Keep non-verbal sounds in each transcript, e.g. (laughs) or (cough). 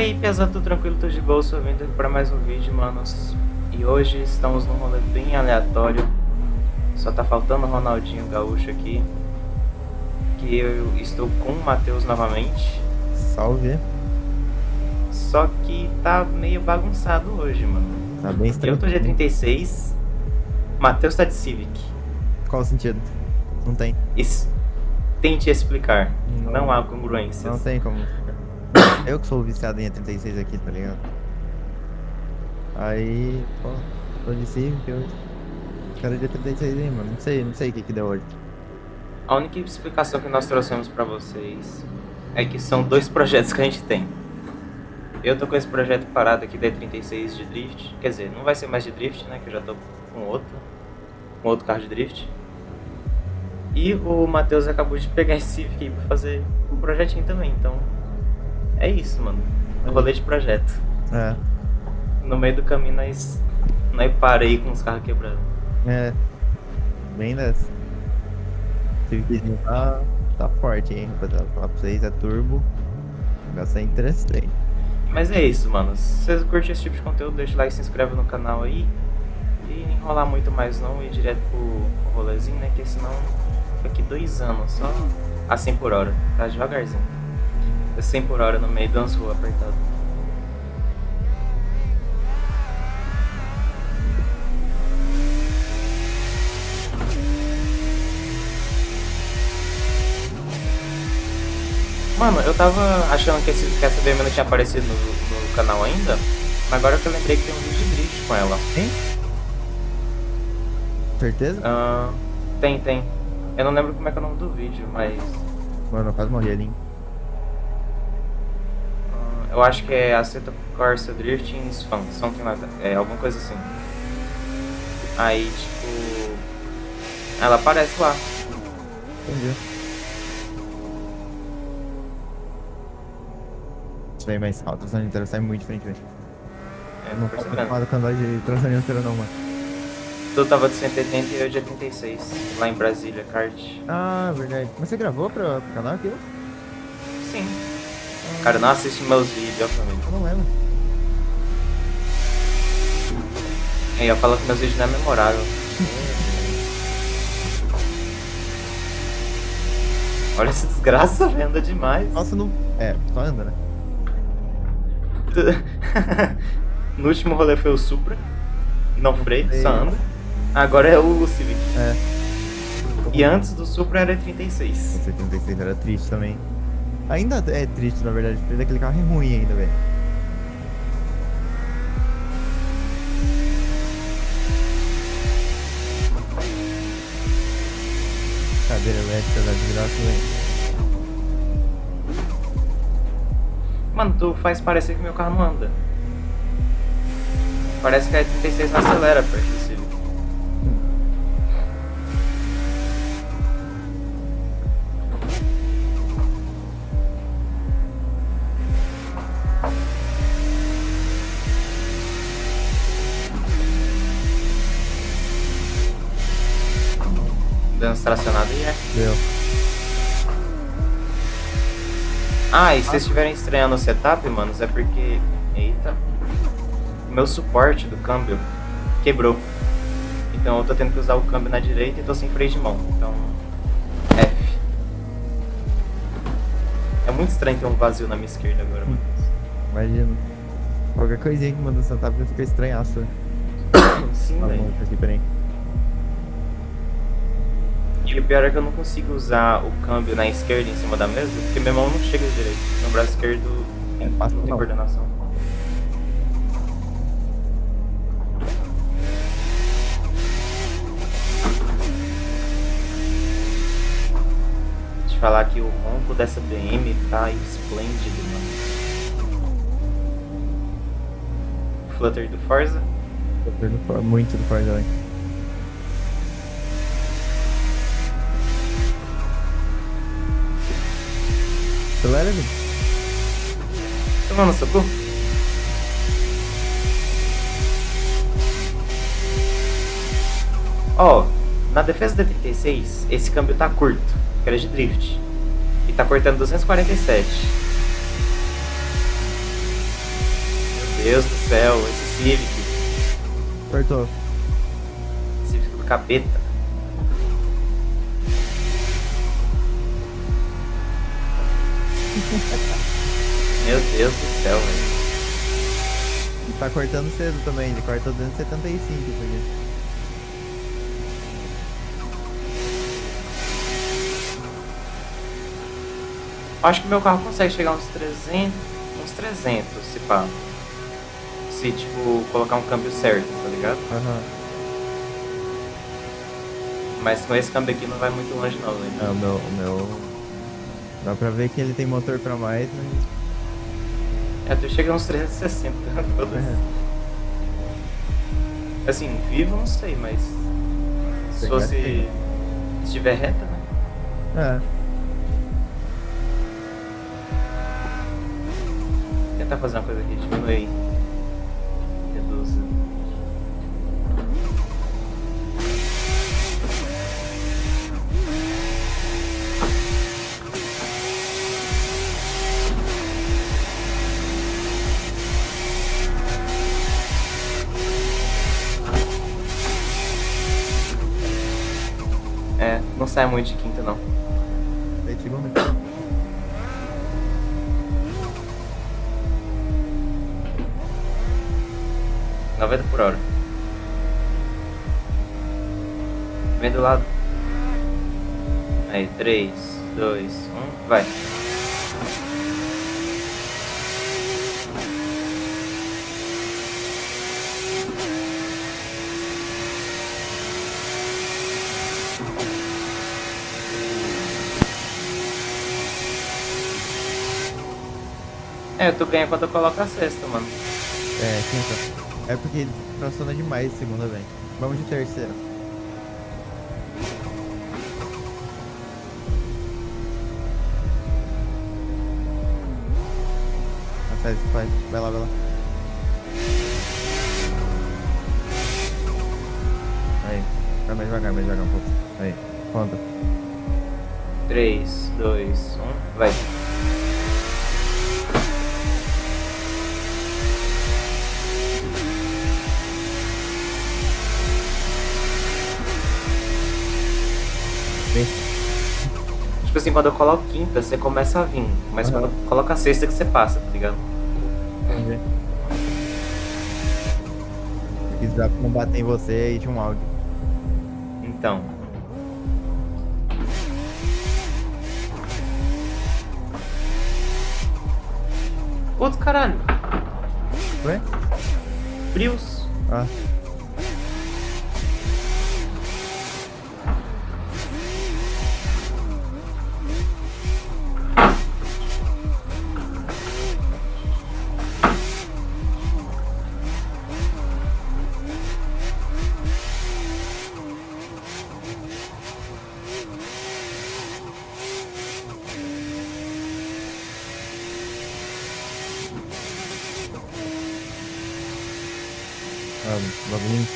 Vai pesado, tudo tranquilo, tô de bolsa, vindo para mais um vídeo, manos. E hoje estamos num rolê bem aleatório. Só tá faltando o Ronaldinho Gaúcho aqui. Que eu estou com o Matheus novamente. Salve. Só que tá meio bagunçado hoje, mano. Tá bem estranho. Eu tô de 36, Matheus tá de Civic. Qual o sentido? Não tem. Isso. Tente explicar. Não. Não, há congruências. Não tem como. Eu que sou viciado em E36 aqui, tá ligado? Aí, pô, tô de Civic hoje. Cara de E36 aí, mano. Não sei, não sei o que que deu hoje. A única explicação que nós trouxemos pra vocês é que são dois projetos que a gente tem. Eu tô com esse projeto parado aqui da E36 de drift. Quer dizer, não vai ser mais de drift, né? Que eu já tô com outro. Com outro carro de drift. E o Matheus acabou de pegar esse Civic aí pra fazer um projetinho também, então... É isso, mano. Um rolê de projeto. É, No meio do caminho nós... Nós parei com os carros quebrados. é. Bem dessa. Civiczinho tá, tá forte, hein, rapaziada. Falar pra vocês, é turbo. O negócio é interessante. Mas é isso, mano. Se vocês curtem esse tipo de conteúdo, deixa o like, se inscreve no canal aí. E enrolar muito mais não, ir direto pro, rolezinho, né? Que senão fica aqui dois anos, só a 100 por hora, tá? Devagarzinho. A 100 por hora no meio das ruas apertado. Mano, eu tava achando que, esse, que essa BM não tinha aparecido no, no canal ainda, mas agora que eu lembrei que tem um vídeo de drift com ela. Tem? Certeza? Ah, tem, tem. Eu não lembro como é que é o nome do vídeo, mas. Mano, eu quase morri ali, hein? Eu acho que é Aceta Corsa Drifting Fun, something like that. É alguma coisa assim. Aí, tipo. Ela aparece lá. Entendi. Isso aí mais alto, essa inteira sai muito diferente, velho. É, não tô acostumado com andar de tração inteira não, mano. Tu tava de 180 e eu de 86, lá em Brasília, kart. Ah, verdade. Mas você gravou pra, pro canal aquilo? Sim. Cara, não assiste meus vídeos, família. Eu não lembro. Aí eu falo que meus vídeos não é memorável. Olha essa desgraça, (laughs) velho, anda demais. Nossa, não... É, só anda, né? (laughs) no último rolê foi o Supra. Não freio, só anda. Agora é o Civic. É. E antes do Supra era 36. O 76 era triste também. Ainda é triste, na verdade, porque aquele carro é ruim ainda, velho. Cadeira elétrica da desgraça, velho. Mano, tu faz parecer que meu carro não anda. Parece que a 36 não acelera perto do Civic. Dando tracionado e é. Deu. Ah, e se vocês estiverem estranhando o setup, manos, é porque. Eita. O meu suporte do câmbio quebrou. Então eu tô tendo que usar o câmbio na direita e tô sem freio de mão. Então. F. É muito estranho ter um vazio na minha esquerda agora, mano. Imagina. Qualquer coisinha que manda no setup vai ficar estranhaço. Sim, Tá velho. bom, aqui, peraí. E o pior é que eu não consigo usar o câmbio na esquerda em cima da mesa, porque minha mão não chega direito. No braço esquerdo É fácil não tem coordenação. Deixa eu falar que o ronco dessa BM tá esplêndido, mano. Flutter do Forza. Tô perdendo for- muito do Forza, velho. Acelera, velho. Tomando socorro. Ó, na defesa da 36, esse câmbio tá curto, que era de drift. E tá cortando 247. Deus do céu, esse Civic. Cortou. Civic do capeta. (laughs) Meu Deus do céu, velho. E tá cortando cedo também, ele corta 275 isso aqui. Acho que meu carro consegue chegar uns 300, uns 300, se pá. Se, tipo, colocar um câmbio certo, tá ligado? Aham. Mas com esse câmbio aqui não vai muito longe não, né? É, o meu, o meu. Dá pra ver que ele tem motor pra mais, mas. É, tu chega uns 360, foda-se. É. Assim, vivo não sei, mas... Se fosse... estiver reta, né? É. tentar fazer uma coisa aqui, diminui. Reduz. Sai muito de quinta não. Um minuto. noventa por hora. Vem do lado. Aí, três, dois, um, vai. É, tu ganha quando eu coloco a cesta, mano. É, quinta. É porque traciona demais segunda vez. Vamos de terceira. Esse pai. Vai lá, vai lá. Aí. Vai mais devagar, mais devagar um pouco. Aí. Conta. Três, dois, um, vai. Assim, quando eu coloco quinta, você começa a vir. Mas Aham. quando eu coloco a sexta que você passa, tá ligado? Ver. Se quiser não bater em você, aí tinha um áudio. Então. Putz, caralho. Ué? Prius. Ah,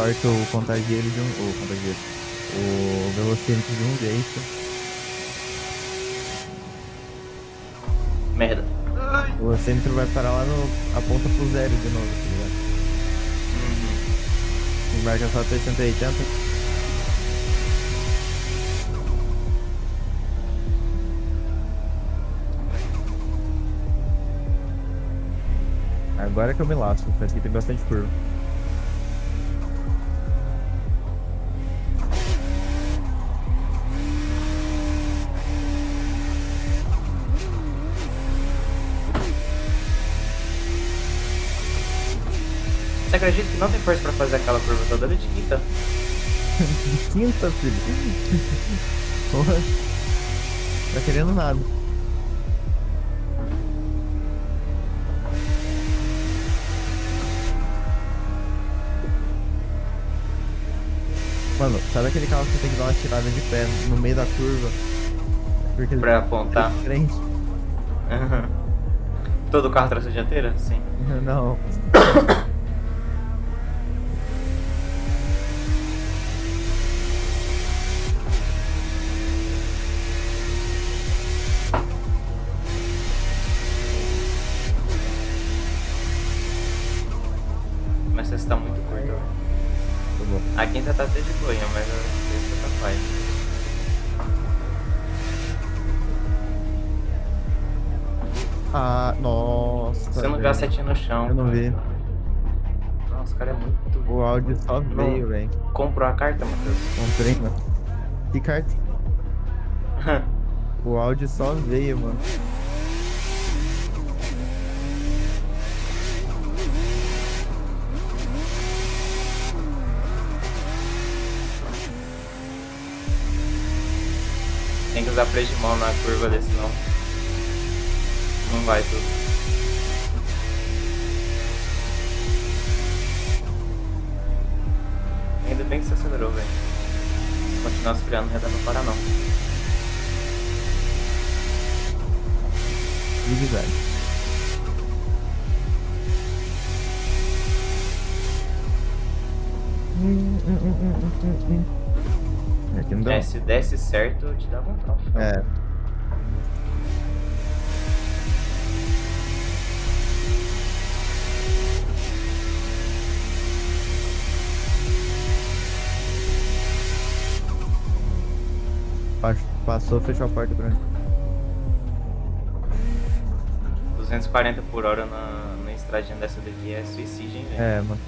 importa o contagieiro de um. O contagieiro. O velocímetro de um jeito. Merda. O velocímetro vai parar lá no. aponta pro zero de novo, tá ligado? Uhum. E marca só 380. Agora que eu me lasco, parece que tem bastante curva. Você acredita que não tem força pra fazer aquela curva toda de quinta? (laughs) Quinta, filho. (laughs) Porra. Tá querendo nada. Mano, sabe aquele carro que você tem que dar uma tirada de pé no meio da curva? Porque ele Pra apontar. tá de frente? Uhum. Todo carro tração dianteira? Sim. (laughs) Não. (coughs) Essa tá muito curto. Tá bom. A quinta tá até de boinha, mas a sexta tá pai. Ah, nossa. Você não viu a setinha no chão. Eu não vi. Nossa, o cara é muito. O áudio só veio, velho. Comprou a carta, Matheus? Comprei, mano. Que carta? (laughs) o áudio só veio, mano. Usar freio de mão na curva desse não. Não vai tudo. Ainda bem que você acelerou, velho. Se continuar esfriando, não ia dar pra parar não. Zigue-zague. Hum, Aqui não dá. É, se desse certo, eu te dava um troféu. É. Pa- Passou, fechou a porta pra mim. 240 por hora na, na estradinha dessa daqui é suicídio, hein, velho? É, mano.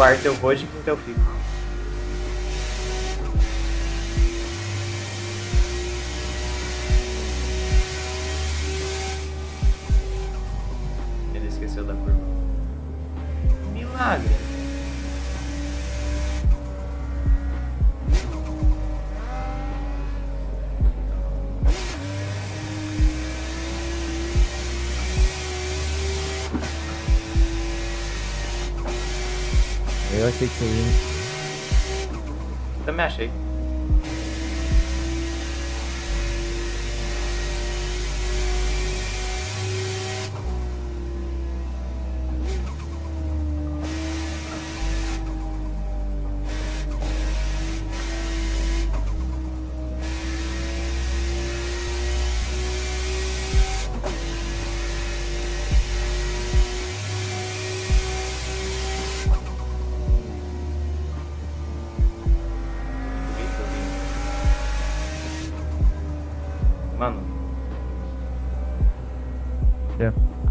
Quarto eu vou, de quinto eu fico. Ele esqueceu da curva. Milagre. Eu achei que você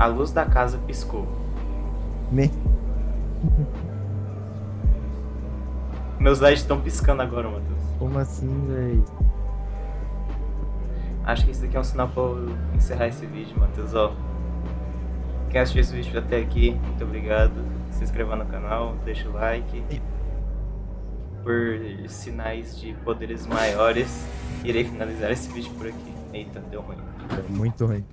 luz da casa piscou. Me... Meus LEDs estão piscando agora, Matheus. Como assim, velho? Acho que isso daqui é um sinal pra eu encerrar esse vídeo, Matheus. Ó, quem assistiu esse vídeo até aqui, muito obrigado. Se inscreva no canal, deixa o like. Por sinais de poderes maiores, irei finalizar esse vídeo por aqui. Eita, deu ruim. Muito ruim.